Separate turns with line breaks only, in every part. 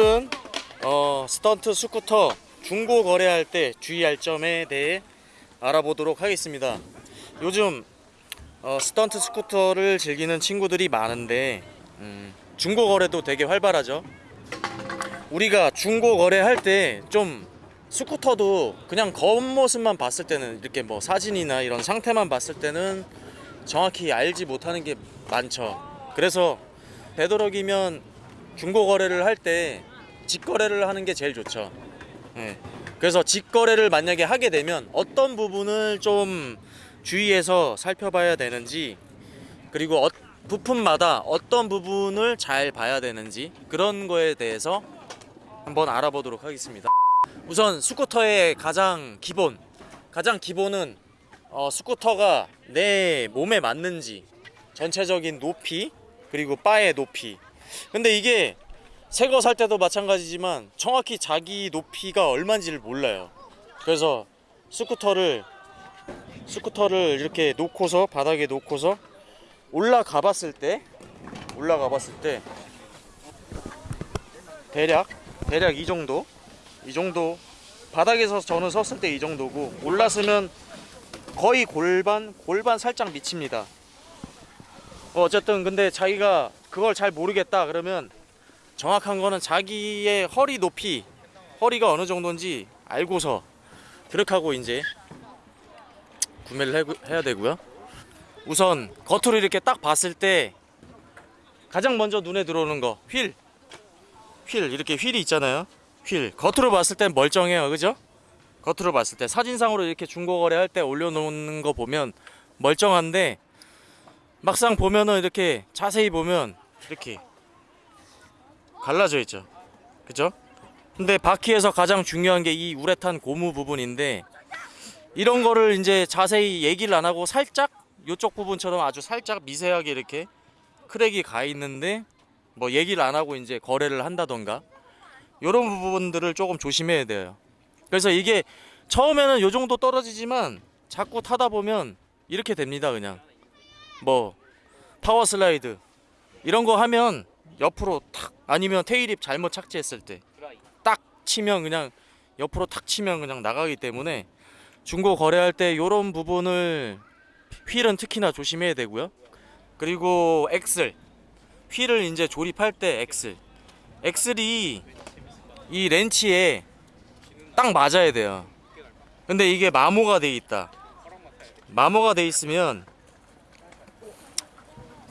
오늘은 어, 스턴트 스쿠터 중고 거래할 때 주의할 점에 대해 알아보도록 하겠습니다. 요즘 어, 스턴트 스쿠터를 즐기는 친구들이 많은데 음, 중고 거래도 되게 활발하죠. 우리가 중고 거래할 때 좀 스쿠터도 그냥 겉모습만 봤을 때는 이렇게 뭐 사진이나 이런 상태만 봤을 때는 정확히 알지 못하는 게 많죠. 그래서 되도록이면 중고 거래를 할 때 직거래를 하는 게 제일 좋죠. 예. 그래서 직거래를 만약에 하게 되면 어떤 부분을 좀 주의해서 살펴봐야 되는지 그리고 어, 부품마다 어떤 부분을 잘 봐야 되는지 그런 거에 대해서 한번 알아보도록 하겠습니다. 우선 스쿠터의 가장 기본 가장 기본은 어, 스쿠터가 내 몸에 맞는지 전체적인 높이 그리고 바의 높이 근데 이게 새 거 살 때도 마찬가지지만 정확히 자기 높이가 얼마인지를 몰라요. 그래서 스쿠터를 스쿠터를 이렇게 놓고서 바닥에 놓고서 올라가 봤을 때 올라가 봤을 때 대략 대략 이 정도 이 정도 바닥에서 저는 섰을 때 이 정도고 올랐으면 거의 골반 골반 살짝 미칩니다. 어, 어쨌든 근데 자기가 그걸 잘 모르겠다 그러면 정확한 거는 자기의 허리 높이 허리가 어느 정도인지 알고서 그렇게 하고 이제 구매를 해, 해야 되고요. 우선 겉으로 이렇게 딱 봤을 때 가장 먼저 눈에 들어오는 거 휠. 휠 이렇게 휠이 있잖아요. 휠. 겉으로 봤을 땐 멀쩡해요. 그죠? 겉으로 봤을 때. 사진상으로 이렇게 중고거래 할 때 올려놓는 거 보면 멀쩡한데 막상 보면은 이렇게 자세히 보면 이렇게 갈라져 있죠. 그죠? 근데 바퀴에서 가장 중요한 게 이 우레탄 고무 부분인데 이런 거를 이제 자세히 얘기를 안 하고 살짝 이쪽 부분처럼 아주 살짝 미세하게 이렇게 crack이 가 있는데 뭐 얘기를 안 하고 이제 거래를 한다던가 이런 부분들을 조금 조심해야 돼요. 그래서 이게 처음에는 요 정도 떨어지지만 자꾸 타다 보면 이렇게 됩니다 그냥 뭐 power slide 이런 거 하면 옆으로 탁 아니면 tailwhip 잘못 착지했을 때 딱 치면 그냥 옆으로 탁 치면 그냥 나가기 때문에 중고 거래할 때 이런 부분을 휠은 특히나 조심해야 되고요. 그리고 엑셀 휠을 이제 조립할 때 엑셀 엑셀이 이 렌치에 딱 맞아야 돼요. 근데 이게 마모가 돼 있다. 마모가 돼 있으면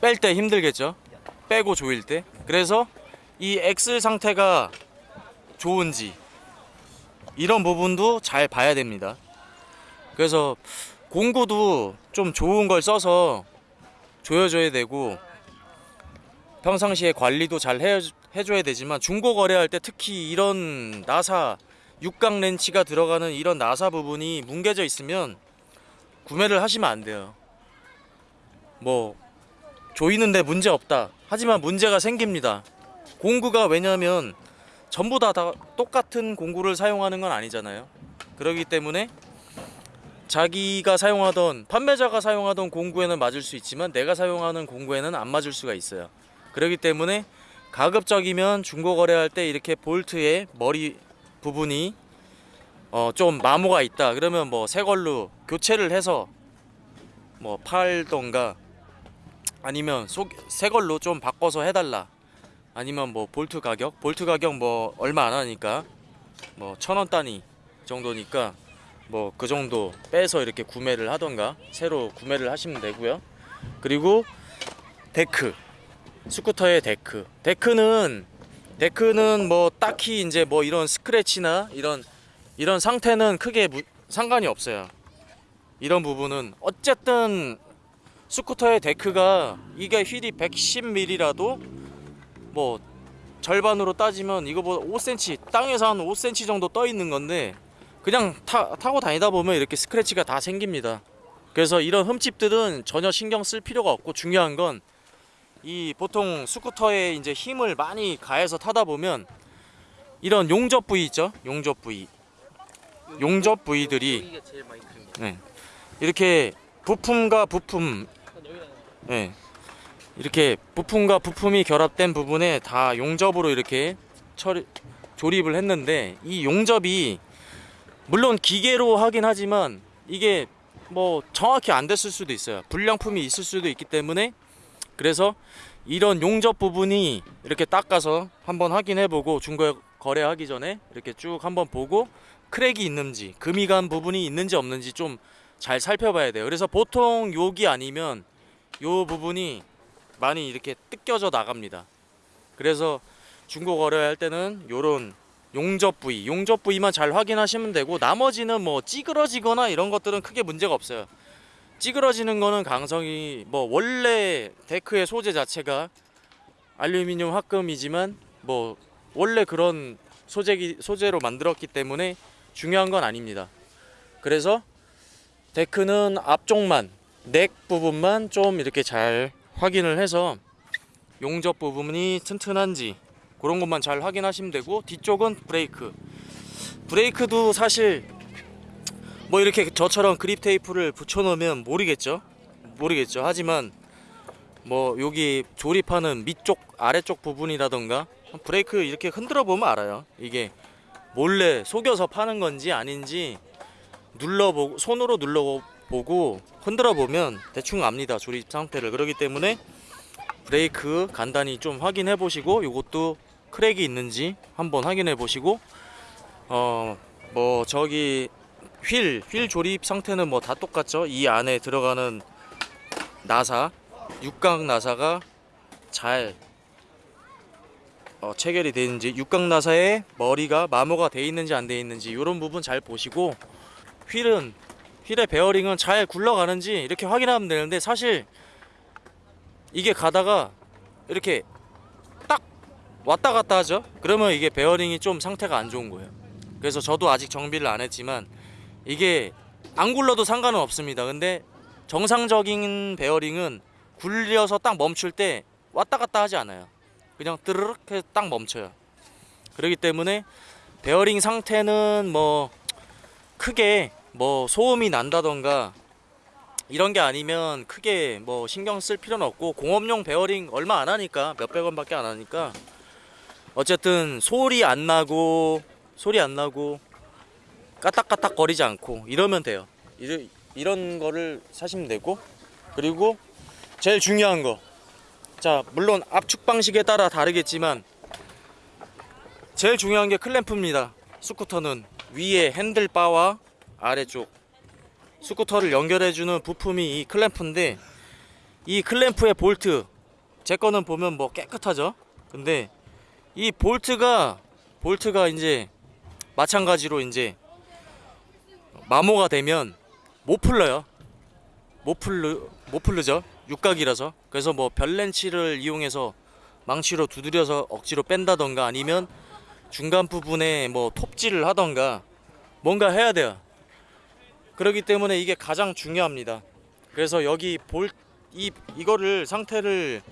뺄 때 힘들겠죠. 빼고 조일 때. 그래서 이 엑셀 상태가 좋은지 이런 부분도 잘 봐야 됩니다. 그래서 공구도 좀 좋은 걸 써서 조여줘야 되고 평상시에 관리도 잘 해, 해줘야 되지만 중고 거래할 때 특히 이런 나사 육각 렌치가 들어가는 이런 나사 부분이 뭉개져 있으면 구매를 하시면 안 돼요. 뭐 조이는데 문제 없다. 하지만 문제가 생깁니다. 공구가 왜냐면 전부 다, 다 똑같은 공구를 사용하는 건 아니잖아요. 그렇기 때문에 자기가 사용하던 판매자가 사용하던 공구에는 맞을 수 있지만 내가 사용하는 공구에는 안 맞을 수가 있어요. 그렇기 때문에 가급적이면 중고 거래할 때 이렇게 볼트의 머리 부분이 어 좀 마모가 있다 그러면 뭐 새 걸로 교체를 해서 뭐 팔던가 아니면 속, 새 걸로 좀 바꿔서 해달라 아니면 뭐 볼트 가격? 볼트 가격 뭐 얼마 안 하니까 뭐 천 원 단위 정도니까 뭐 그 정도 빼서 이렇게 구매를 하던가 새로 구매를 하시면 되고요. 그리고 데크 스쿠터의 데크. 데크는 데크는 뭐 딱히 이제 뭐 이런 스크래치나 이런 이런 상태는 크게 무, 상관이 없어요. 이런 부분은 어쨌든 스쿠터의 데크가 이게 휠이 110mm라도 뭐 절반으로 따지면 이거보다 5cm 땅에서 한 5cm 정도 떠 있는 건데 그냥 타, 타고 다니다 보면 이렇게 스크래치가 다 생깁니다. 그래서 이런 흠집들은 전혀 신경 쓸 필요가 없고 중요한 건 이 보통 스쿠터에 이제 힘을 많이 가해서 타다 보면 이런 용접 부위 있죠? 용접 부위. 용접 부위들이. 네. 이렇게 부품과 부품 네. 이렇게 부품과 부품이 결합된 부분에 다 용접으로 이렇게 처리, 조립을 했는데 이 용접이 물론 기계로 하긴 하지만 이게 뭐 정확히 안 됐을 수도 있어요. 불량품이 있을 수도 있기 때문에 그래서 이런 용접 부분이 이렇게 닦아서 한번 확인해 보고 중고 거래하기 전에 이렇게 쭉 한번 보고 크랙이 있는지 금이 간 부분이 있는지 없는지 좀 잘 살펴봐야 돼요. 그래서 보통 여기 아니면 요 부분이 많이 이렇게 뜯겨져 나갑니다. 그래서 중고 거래할 때는 요런 용접 부위, 용접 부위만 잘 확인하시면 되고 나머지는 뭐 찌그러지거나 이런 것들은 크게 문제가 없어요. 찌그러지는 거는 강성이 뭐 원래 데크의 소재 자체가 알루미늄 합금이지만 뭐 원래 그런 소재기 소재로 만들었기 때문에 중요한 건 아닙니다. 그래서 데크는 앞쪽만 넥 부분만 좀 이렇게 잘 확인을 해서 용접 부분이 튼튼한지 그런 것만 잘 확인하시면 되고 뒤쪽은 브레이크. 브레이크도 사실 뭐 이렇게 저처럼 그립 테이프를 붙여 놓으면 모르겠죠? 모르겠죠. 하지만 뭐 여기 조립하는 밑쪽 아래쪽 부분이라던가 브레이크 이렇게 흔들어 보면 알아요. 이게 몰래 속여서 파는 건지 아닌지 눌러보고 손으로 눌러 보고 흔들어 보면 대충 압니다 조립 상태를. 그렇기 때문에 브레이크 간단히 좀 확인해 보시고 이것도 크랙이 있는지 한번 확인해 보시고 어 뭐 저기 휠, 휠 조립 상태는 뭐 다 똑같죠. 이 안에 들어가는 나사 육각 나사가 잘 어, 체결이 되어 있는지 육각 나사에 머리가 마모가 돼 있는지 안돼 있는지 이런 부분 잘 보시고 휠은 휠의 베어링은 잘 굴러가는지 이렇게 확인하면 되는데 사실 이게 가다가 이렇게 딱 왔다 갔다 하죠. 그러면 이게 베어링이 좀 상태가 안 좋은 거예요. 그래서 저도 아직 정비를 안 했지만 이게 안 굴러도 상관은 없습니다. 근데 정상적인 베어링은 굴려서 딱 멈출 때 왔다 갔다 하지 않아요. 그냥 뜨르륵 해서 딱 멈춰요. 그렇기 때문에 베어링 상태는 뭐 크게 뭐 소음이 난다던가 이런 게 아니면 크게 뭐 신경 쓸 필요는 없고 공업용 베어링 얼마 안 하니까 몇백 원밖에 안 하니까 어쨌든 소리 안 나고 소리 안 나고 까딱까딱 거리지 않고 이러면 돼요. 이러, 이런 거를 사시면 되고 그리고 제일 중요한 거. 자 물론 압축 방식에 따라 다르겠지만 제일 중요한 게 클램프입니다. 스쿠터는 위에 핸들바와 아래쪽 스쿠터를 연결해주는 부품이 이 클램프인데 이 클램프의 볼트 제 거는 보면 뭐 깨끗하죠? 근데 이 볼트가 볼트가 이제 마찬가지로 이제 마모가 되면 못 풀러요. 못 풀르 못 풀르죠. 육각이라서. 그래서 뭐 별렌치를 이용해서 망치로 두드려서 억지로 뺀다던가 아니면 중간 부분에 뭐 톱질을 하던가 뭔가 해야 돼요 그렇기 때문에 이게 가장 중요합니다. 그래서 여기 볼 이 이거를 상태를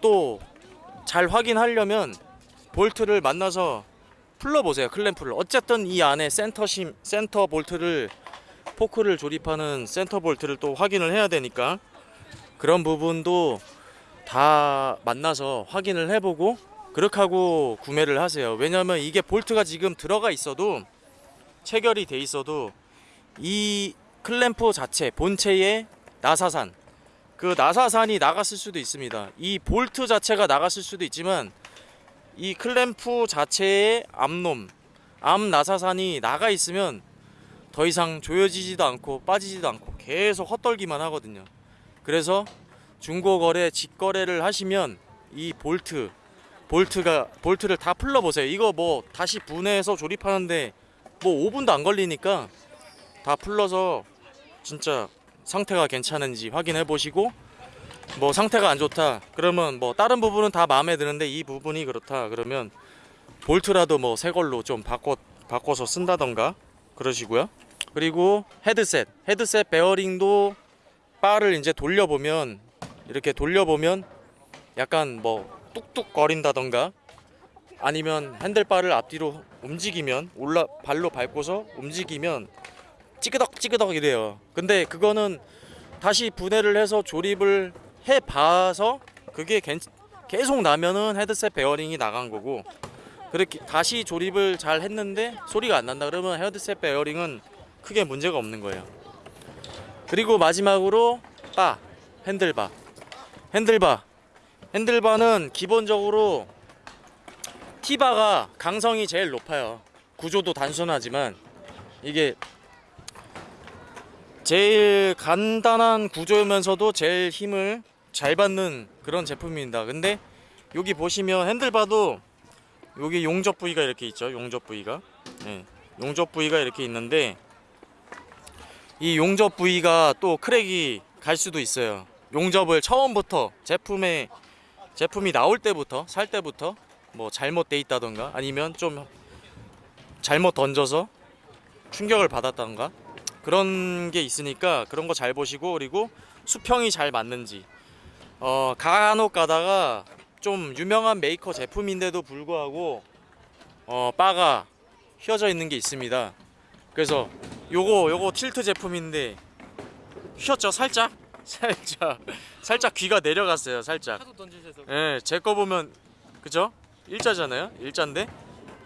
또 잘 확인하려면 볼트를 만나서 풀러 보세요 클램프를. 어쨌든 이 안에 센터 심 센터 볼트를 포크를 조립하는 센터 볼트를 또 확인을 해야 되니까 그런 부분도 다 만나서 확인을 해보고 그렇게 하고 구매를 하세요. 왜냐면 이게 볼트가 지금 들어가 있어도 체결이 돼 있어도 이 클램프 자체 본체의 나사산. 그 나사산이 나갔을 수도 있습니다. 이 볼트 자체가 나갔을 수도 있지만 이 클램프 자체의 암놈 암 나사산이 나가 있으면 더 이상 조여지지도 않고 빠지지도 않고 계속 헛돌기만 하거든요. 그래서 중고거래 직거래를 하시면 이 볼트 볼트가 볼트를 다 풀러 보세요. 이거 뭐 다시 분해해서 조립하는데 뭐 5분도 안 걸리니까 다 풀러서 진짜 상태가 괜찮은지 확인해 보시고 뭐 상태가 안 좋다 그러면 뭐 다른 부분은 다 마음에 드는데 이 부분이 그렇다 그러면 볼트라도 뭐 새 걸로 좀 바꿔 바꿔서 쓴다던가 그러시고요. 그리고 헤드셋 헤드셋 베어링도 바를 이제 돌려보면 이렇게 돌려보면 약간 뭐 뚝뚝 거린다던가 아니면 핸들바를 앞뒤로 움직이면 올라 발로 밟고서 움직이면 찌그덕 찌그덕 이래요. 근데 그거는 다시 분해를 해서 조립을 해 봐서 그게 괜- 계속 나면은 헤드셋 베어링이 나간 거고 그렇게 다시 조립을 잘 했는데 소리가 안 난다 그러면 헤드셋 베어링은 크게 문제가 없는 거예요. 그리고 마지막으로 바 핸들바 핸들바 핸들바는 기본적으로 티바가 강성이 제일 높아요. 구조도 단순하지만 이게 제일 간단한 구조면서도 제일 힘을 잘 받는 그런 제품입니다. 근데 여기 보시면 핸들바도 여기 용접 부위가 이렇게 있죠. 용접 부위가. 네, 용접 부위가 이렇게 있는데 이 용접 부위가 또 크랙이 갈 수도 있어요. 용접을 처음부터 제품에 제품이 나올 때부터 살 때부터 뭐 잘못돼 있다던가 아니면 좀 잘못 던져서 충격을 받았다던가 그런 게 있으니까 그런 거 잘 보시고 그리고 수평이 잘 맞는지 어 간혹 가다가 좀 유명한 메이커 제품인데도 불구하고 어 바가 휘어져 있는 게 있습니다. 그래서 요거 요거 틸트 제품인데 휘었죠 살짝 살짝 살짝 귀가 내려갔어요 살짝
하도 던지셔서
예, 제 거 보면 그죠? 일자잖아요. 일자인데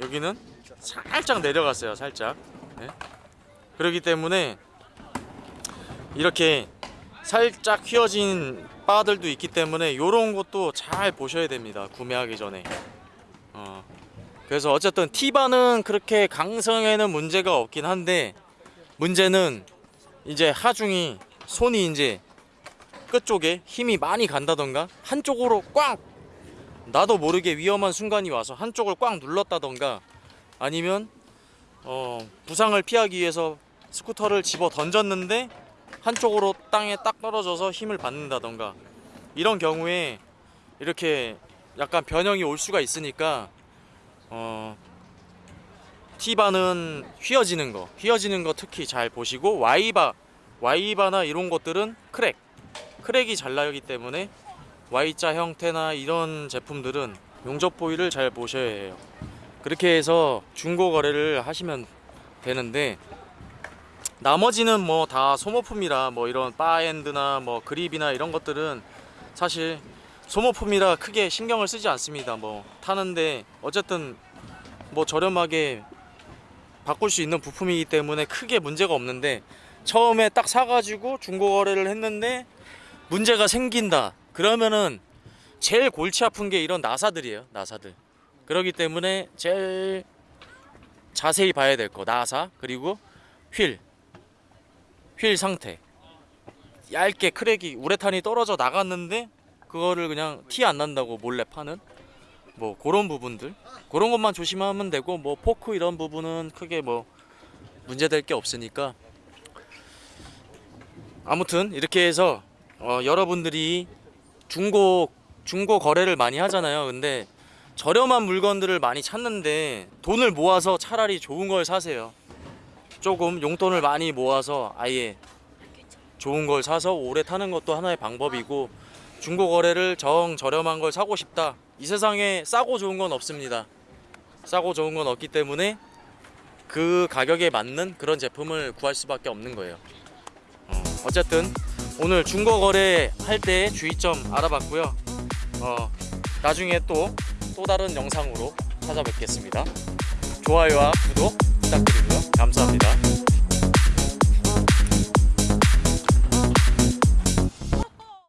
여기는 살짝 내려갔어요. 살짝. 예. 그렇기 때문에 이렇게 살짝 휘어진 바들도 있기 때문에 이런 것도 잘 보셔야 됩니다. 구매하기 전에. 어. 그래서 어쨌든 티바는 그렇게 강성에는 문제가 없긴 한데 문제는 이제 하중이 손이 이제 끝쪽에 힘이 많이 간다던가 한쪽으로 꽉 나도 모르게 위험한 순간이 와서 한쪽을 꽉 눌렀다던가 아니면 어, 부상을 피하기 위해서 스쿠터를 집어 던졌는데 한쪽으로 땅에 딱 떨어져서 힘을 받는다던가 이런 경우에 이렇게 약간 변형이 올 수가 있으니까 어, T바는 휘어지는 거 휘어지는 거 특히 잘 보시고 Y바 Y바나 이런 것들은 크랙 크랙이 잘 나기 때문에 Y자 형태나 이런 제품들은 용접 부위를 잘 보셔야 해요. 그렇게 해서 중고 거래를 하시면 되는데 나머지는 뭐 다 소모품이라 뭐 이런 bar end나 뭐 그립이나 이런 것들은 사실 소모품이라 크게 신경을 쓰지 않습니다. 뭐 타는데 어쨌든 뭐 저렴하게 바꿀 수 있는 부품이기 때문에 크게 문제가 없는데 처음에 딱 사가지고 중고 거래를 했는데 문제가 생긴다. 그러면은 제일 골치 아픈 게 이런 나사들이에요. 나사들. 그렇기 때문에 제일 자세히 봐야 될 거 나사 그리고 휠. 휠 상태. 얇게 크랙이 우레탄이 떨어져 나갔는데 그거를 그냥 티 안 난다고 몰래 파는 뭐 그런 부분들 그런 것만 조심하면 되고 뭐 포크 이런 부분은 크게 뭐 문제될 게 없으니까 아무튼 이렇게 해서 어, 여러분들이 중고 중고 거래를 많이 하잖아요. 근데 저렴한 물건들을 많이 찾는데 돈을 모아서 차라리 좋은 걸 사세요. 조금 용돈을 많이 모아서 아예 좋은 걸 사서 오래 타는 것도 하나의 방법이고 중고 거래를 정 저렴한 걸 사고 싶다. 이 세상에 싸고 좋은 건 없습니다. 싸고 좋은 건 없기 때문에 그 가격에 맞는 그런 제품을 구할 수밖에 없는 거예요. 어, 어쨌든 오늘 중고 거래 할 때 주의점 알아봤고요. 어, 나중에 또 또 다른 영상으로 찾아뵙겠습니다. 좋아요와 구독 부탁드리고요. 감사합니다.